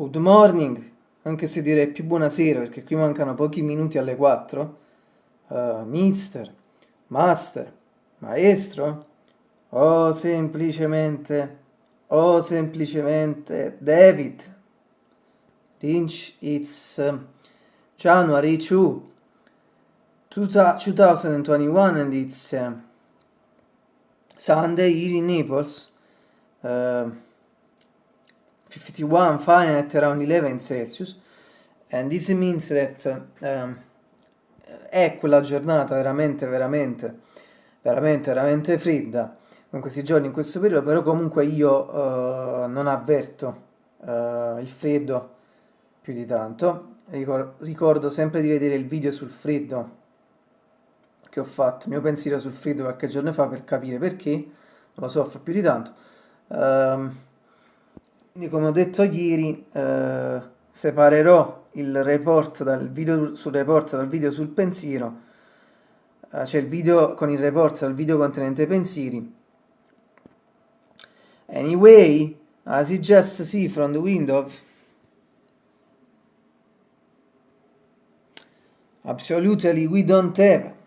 Good morning, anche se direi più buonasera perché qui mancano pochi minuti alle 4. Uh, eh, mister, master, maestro, o semplicemente, o semplicemente David. Lynch, it's uh, January 2, 2021 and it's uh, Sunday here in Naples. Uh, 51 Fahrenheit around 11 Celsius. And this means that um, è quella giornata veramente veramente veramente veramente fredda in questi giorni in questo periodo però comunque io uh, non avverto uh, il freddo più di tanto. Ricor ricordo sempre di vedere il video sul freddo che ho fatto il mio pensiero sul freddo qualche giorno fa per capire perché non lo soffro più di tanto. Um, quindi come ho detto ieri eh, separerò il report dal video sul report dal video sul pensiero, eh, cioè il video con il report dal video contenente pensieri. Anyway, as you just see from the window, absolutely we don't have.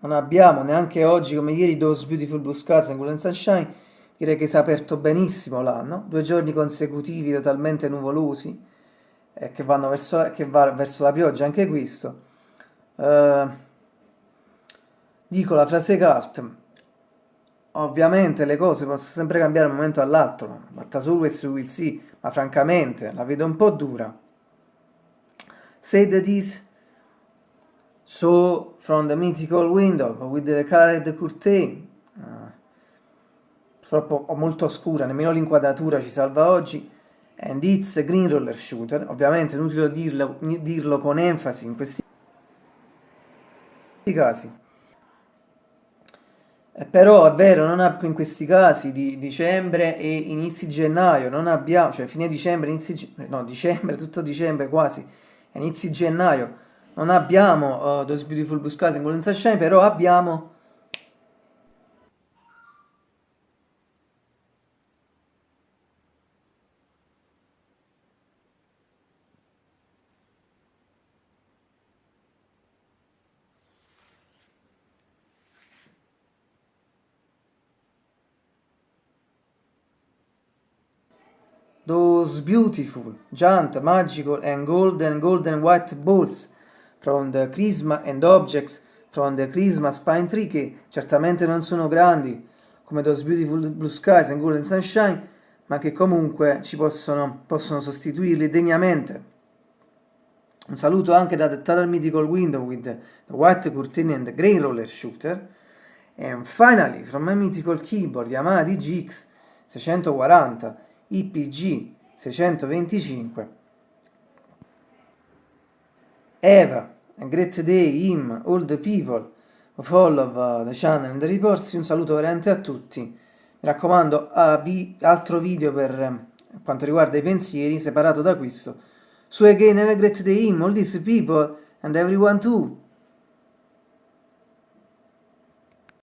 Non abbiamo neanche oggi come ieri Those Beautiful Blue Skies and Golden Sunshine direi che si è aperto benissimo l'anno, due giorni consecutivi totalmente nuvolosi, eh, che vanno verso, che va verso la pioggia anche questo. Uh, dico la frase cart, ovviamente le cose possono sempre cambiare da un momento all'altro, ma always we will see, ma francamente la vedo un po' dura. Say that is so from the mythical window with the colored curtain purtroppo molto oscura, nemmeno l'inquadratura ci salva oggi, and it's green roller shooter, ovviamente è inutile dirlo, dirlo con enfasi in questi casi. Eh, però è vero, ab- in questi casi di dicembre e inizi gennaio non abbiamo, cioè fine dicembre, inizi, no, dicembre, tutto dicembre quasi, inizi gennaio, non abbiamo uh, Those Beautiful Blue Skies in Golden Sunshine, però abbiamo those beautiful, giant, magical and golden, golden white balls from the Christmas and objects from the Christmas pine tree che certamente non sono grandi come those beautiful blue skies and golden sunshine ma che comunque ci possono, possono sostituirli degnamente. Un saluto anche da The Total Mythical Window with the, White Curtain and the Grey Roller Shooter. And finally, from my mythical keyboard Yamaha DGX 640 IPG 625 Eva, a great day, him, all the people of all of uh, the channel and the reports, un saluto veramente a tutti. Mi raccomando, altro video per uh, quanto riguarda i pensieri, separato da questo. So again, have a great day, him, all these people, and everyone too.